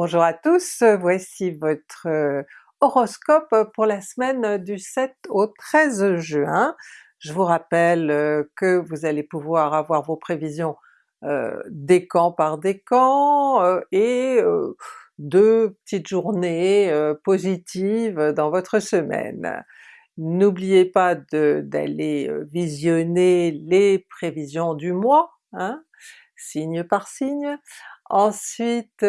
Bonjour à tous, voici votre euh, horoscope pour la semaine du 7 au 13 juin. Je vous rappelle euh, que vous allez pouvoir avoir vos prévisions euh, décan par décan euh, et deux petites journées positives dans votre semaine. N'oubliez pas d'aller visionner les prévisions du mois, hein, signe par signe. Ensuite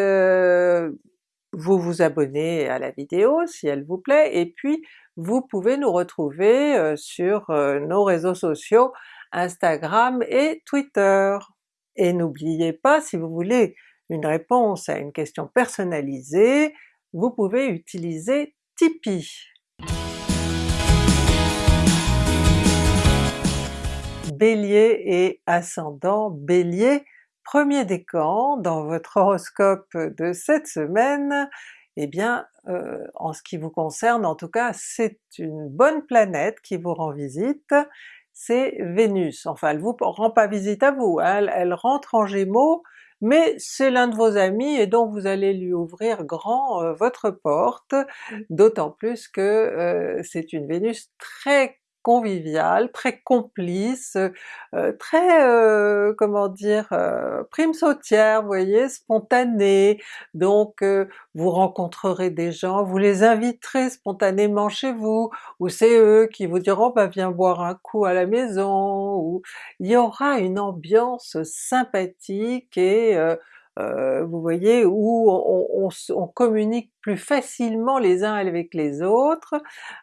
vous vous abonnez à la vidéo si elle vous plaît, et puis vous pouvez nous retrouver sur nos réseaux sociaux Instagram et Twitter. Et n'oubliez pas, si vous voulez une réponse à une question personnalisée, vous pouvez utiliser Tipeee. Bélier et ascendant Bélier, premier décan dans votre horoscope de cette semaine, eh bien euh, en ce qui vous concerne en tout cas c'est une bonne planète qui vous rend visite, c'est Vénus. Enfin elle vous rend pas visite à vous, hein, elle, rentre en Gémeaux, mais c'est l'un de vos amis et donc vous allez lui ouvrir grand euh, votre porte, d'autant plus que euh, c'est une Vénus très convivial, très complice, euh, très euh, comment dire, euh, prime sautière, vous voyez, spontanée, donc vous rencontrerez des gens, vous les inviterez spontanément chez vous, ou c'est eux qui vous diront bah viens boire un coup à la maison, ou il y aura une ambiance sympathique et vous voyez, où on, communique plus facilement les uns avec les autres,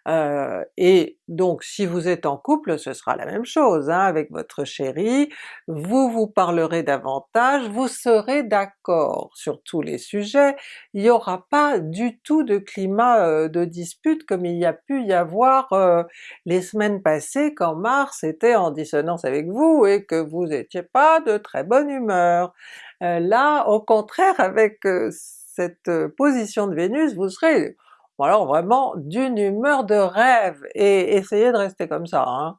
euh, et donc si vous êtes en couple ce sera la même chose hein, avec votre chéri, vous vous parlerez davantage, vous serez d'accord sur tous les sujets, il n'y aura pas du tout de climat euh, de dispute comme il y a pu y avoir euh, les semaines passées quand Mars était en dissonance avec vous et que vous n'étiez pas de très bonne humeur. Là au contraire avec cette euh, position de Vénus, vous serez alors vraiment d'une humeur de rêve, et essayez de rester comme ça. Hein.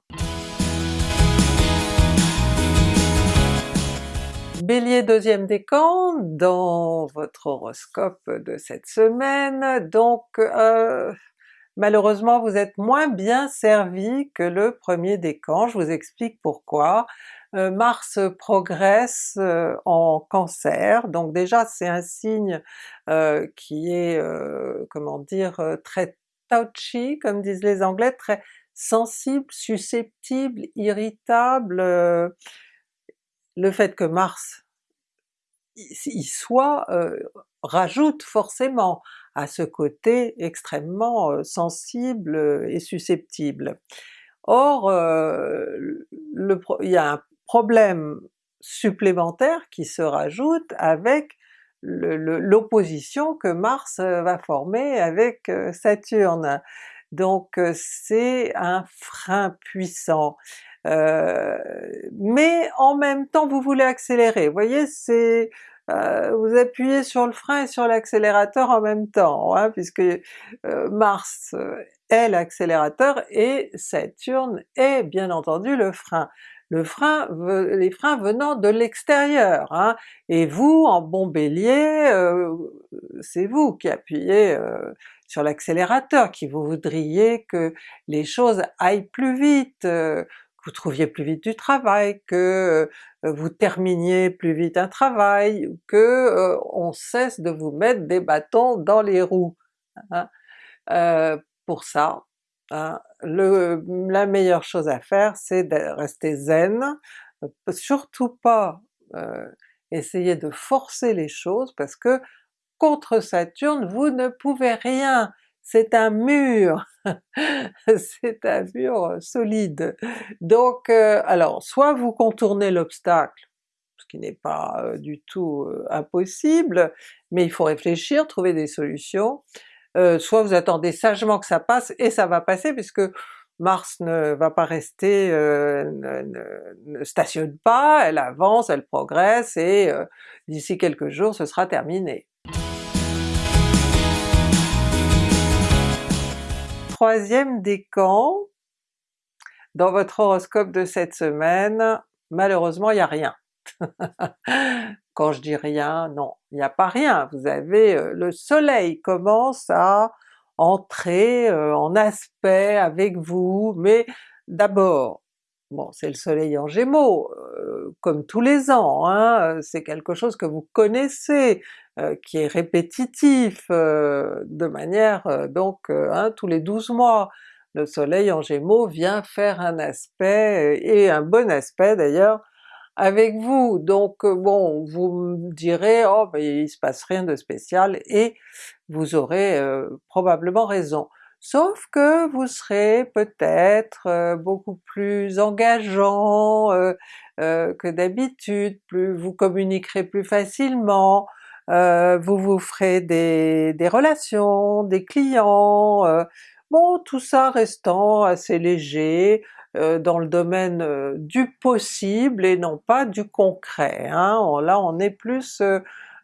Bélier deuxième décan dans votre horoscope de cette semaine, donc euh, malheureusement vous êtes moins bien servi que le premier décan, je vous explique pourquoi. Euh, Mars progresse euh, en Cancer, donc déjà c'est un signe euh, qui est, comment dire, très touchy comme disent les anglais, très sensible, susceptible, irritable. le fait que Mars y soit rajoute forcément à ce côté extrêmement sensible et susceptible. Or, il y a un problème supplémentaire qui se rajoute avec l'opposition que Mars euh, va former avec euh, Saturne. Donc euh, c'est un frein puissant. Mais en même temps vous voulez accélérer, vous voyez c'est vous appuyez sur le frein et sur l'accélérateur en même temps, hein, puisque Mars est l'accélérateur et Saturne est bien entendu le frein. Le frein, les freins venant de l'extérieur, hein, et vous en bon Bélier, euh, c'est vous qui appuyez euh, sur l'accélérateur, qui vous voudriez que les choses aillent plus vite, euh, vous trouviez plus vite du travail, que vous terminiez plus vite un travail, que on cesse de vous mettre des bâtons dans les roues. Hein. pour ça, Hein, le, la meilleure chose à faire c'est de rester zen, surtout pas essayer de forcer les choses parce que contre Saturne vous ne pouvez rien, c'est un mur, c'est un mur solide. Donc euh, alors soit vous contournez l'obstacle, ce qui n'est pas du tout impossible, mais il faut réfléchir, trouver des solutions, euh, soit vous attendez sagement que ça passe, et ça va passer puisque Mars ne va pas rester, euh, ne, stationne pas, elle avance, elle progresse, et euh, d'ici quelques jours ce sera terminé. Troisième décan, dans votre horoscope de cette semaine, malheureusement il n'y a rien. Quand je dis rien, non, il n'y a pas rien, vous avez le soleil commence à entrer en aspect avec vous, mais d'abord, bon c'est le soleil en Gémeaux, comme tous les ans, hein, c'est quelque chose que vous connaissez, qui est répétitif de manière donc hein, tous les 12 mois. Le soleil en Gémeaux vient faire un aspect, et un bon aspect d'ailleurs, avec vous. Donc bon, vous me direz « oh ben il se passe rien de spécial » et vous aurez probablement raison. Sauf que vous serez peut-être beaucoup plus engageant que d'habitude, plus vous communiquerez plus facilement, vous vous ferez des, des relations, des clients, bon tout ça restant assez léger, dans le domaine du possible et non pas du concret. Hein. Là on est plus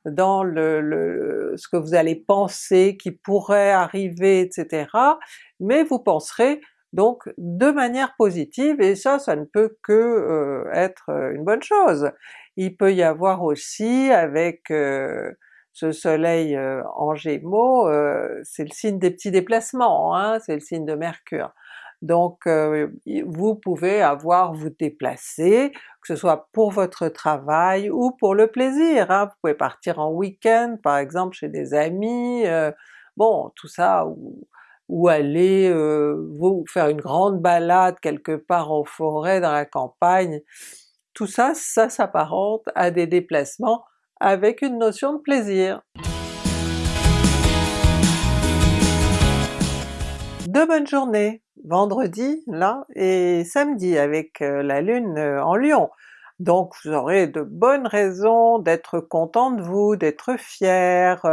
dans le, ce que vous allez penser qui pourrait arriver, etc. Mais vous penserez donc de manière positive et ça, ça ne peut que être une bonne chose. Il peut y avoir aussi avec ce soleil en Gémeaux, c'est le signe des petits déplacements, hein, c'est le signe de Mercure. Donc vous pouvez avoir vous déplacer, que ce soit pour votre travail ou pour le plaisir, hein. vous pouvez partir en week-end par exemple chez des amis, bon tout ça, ou, ou aller vous faire une grande balade quelque part en forêt, dans la campagne, tout ça, ça s'apparente à des déplacements avec une notion de plaisir. De bonnes journées! vendredi là et samedi avec la lune en Lion. Donc vous aurez de bonnes raisons d'être content de vous, d'être fier,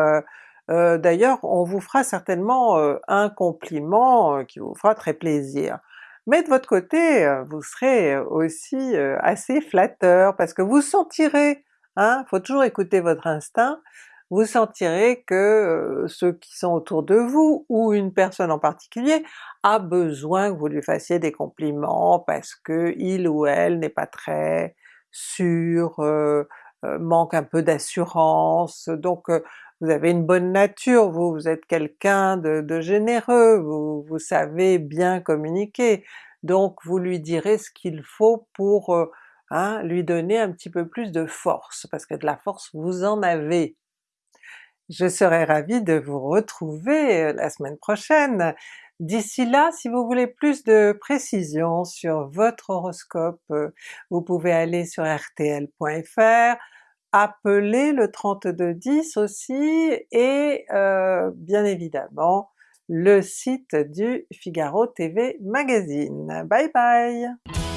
d'ailleurs on vous fera certainement un compliment qui vous fera très plaisir. Mais de votre côté, vous serez aussi assez flatteur parce que vous sentirez, hein, faut toujours écouter votre instinct, vous sentirez que ceux qui sont autour de vous, ou une personne en particulier, a besoin que vous lui fassiez des compliments parce que il ou elle n'est pas très sûr, manque un peu d'assurance, donc vous avez une bonne nature, vous, vous êtes quelqu'un de, généreux, vous, vous savez bien communiquer, donc vous lui direz ce qu'il faut pour hein, lui donner un petit peu plus de force, parce que de la force vous en avez. Je serai ravie de vous retrouver euh, la semaine prochaine. D'ici là, si vous voulez plus de précisions sur votre horoscope, euh, vous pouvez aller sur rtl.fr, appeler le 3210 aussi, et euh, bien évidemment le site du Figaro TV Magazine. Bye bye!